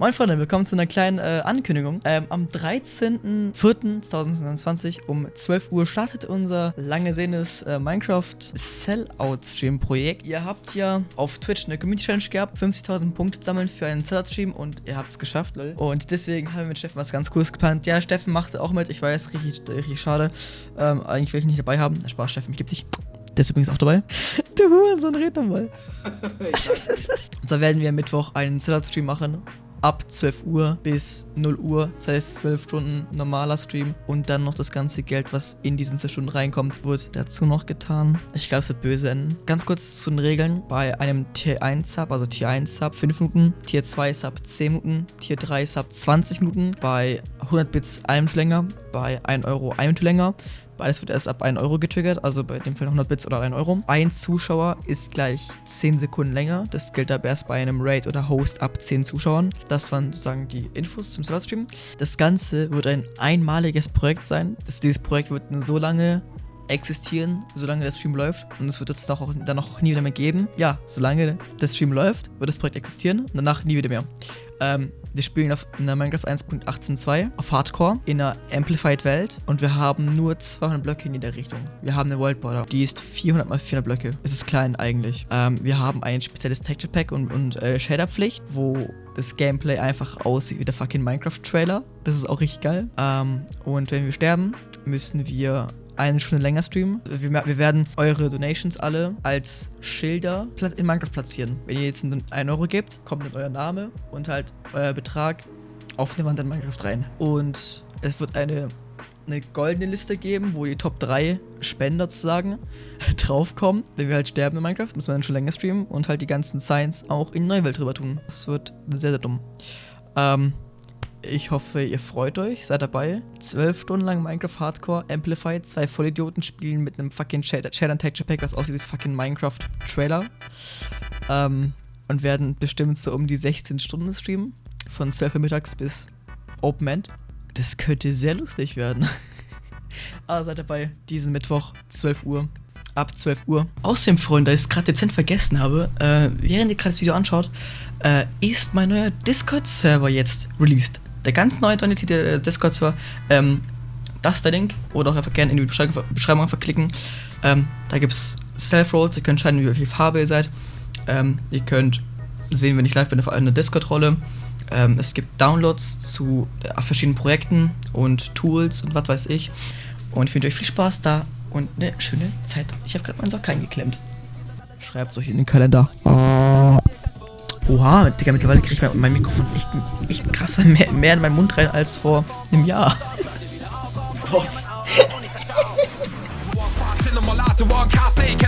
Moin Freunde, willkommen zu einer kleinen äh, Ankündigung. Ähm, am 13.04.2020 um 12 Uhr startet unser lange sehendes äh, Minecraft Sellout Stream Projekt. Ihr habt ja auf Twitch eine Community Challenge gehabt, 50.000 Punkte sammeln für einen Sellout Stream und ihr habt es geschafft, lol. Und deswegen haben wir mit Steffen was ganz cooles geplant. Ja, Steffen machte auch mit, ich weiß, richtig, richtig schade. Ähm, eigentlich will ich ihn nicht dabei haben. Spaß, Steffen, ich liebe dich. Der ist übrigens auch dabei. Du Hurensohn, red nochmal. und so werden wir am Mittwoch einen Sellout Stream machen ab 12 Uhr bis 0 Uhr, das heißt 12 Stunden normaler Stream und dann noch das ganze Geld, was in diesen 12 Stunden reinkommt, wird dazu noch getan. Ich glaube, es wird böse enden. Ganz kurz zu den Regeln. Bei einem Tier 1 Sub, also Tier 1 Sub 5 Minuten, Tier 2 Sub 10 Minuten, Tier 3 Sub 20 Minuten, bei 100 Bits eine Minute länger, bei 1 Euro eine Minute länger, Beides wird erst ab 1 Euro getriggert, also bei dem Fall 100 Bits oder 1 Euro. Ein Zuschauer ist gleich 10 Sekunden länger. Das gilt aber erst bei einem Raid oder Host ab 10 Zuschauern. Das waren sozusagen die Infos zum Serverstream. Das Ganze wird ein einmaliges Projekt sein. Das, dieses Projekt wird so lange existieren, solange der Stream läuft. Und es wird es auch dann noch nie wieder mehr geben. Ja, solange der Stream läuft, wird das Projekt existieren und danach nie wieder mehr. Ähm, wir spielen auf einer Minecraft 1.18.2 auf Hardcore in einer Amplified Welt und wir haben nur 200 Blöcke in jeder Richtung. Wir haben eine World Border, die ist 400 mal 400 Blöcke. Es ist klein eigentlich. Ähm, wir haben ein spezielles Texture Pack und, und äh, Shader-Pflicht, wo das Gameplay einfach aussieht wie der fucking Minecraft-Trailer. Das ist auch richtig geil. Ähm, und wenn wir sterben, müssen wir eine Stunde länger streamen. Wir, wir, werden eure Donations alle als Schilder in Minecraft platzieren. Wenn ihr jetzt 1 Euro gebt, kommt dann euer Name und halt euer Betrag auf eine Wand in Minecraft rein. Und es wird eine, eine goldene Liste geben, wo die Top 3 Spender sozusagen draufkommen. Wenn wir halt sterben in Minecraft, müssen wir dann schon länger streamen und halt die ganzen Signs auch in Neuwelt drüber tun. Das wird sehr, sehr dumm. Ähm, ich hoffe, ihr freut euch, seid dabei. Zwölf Stunden lang Minecraft Hardcore Amplified. Zwei Vollidioten spielen mit einem fucking Shader and Texture Pack, was aussieht wie das fucking Minecraft Trailer. Ähm, und werden bestimmt so um die 16 Stunden streamen. Von 12 Uhr mittags bis Open End. Das könnte sehr lustig werden. Aber seid dabei, diesen Mittwoch, 12 Uhr. Ab 12 Uhr. Außerdem, Freunde, da ich es gerade dezent vergessen habe, äh, während ihr gerade das Video anschaut, äh, ist mein neuer Discord-Server jetzt released der ganz neue Donity der Discord-Server, ähm, das ist der Link oder auch einfach gerne in die Beschreibung, Beschreibung verklicken. Ähm, da gibt es Self-Rolls, ihr könnt entscheiden, wie viel Farbe ihr seid. Ähm, ihr könnt sehen, wenn ich live bin, auf einer Discord-Rolle. Ähm, es gibt Downloads zu äh, verschiedenen Projekten und Tools und was weiß ich. Und ich wünsche euch viel Spaß da und eine schöne Zeit. Ich habe gerade meinen Sock eingeklemmt. Schreibt es euch in den Kalender. Oha, Digga, mittlerweile kriege ich mein, mein Mikrofon echt, echt krasser mehr, mehr in meinen Mund rein als vor einem Jahr. Gott.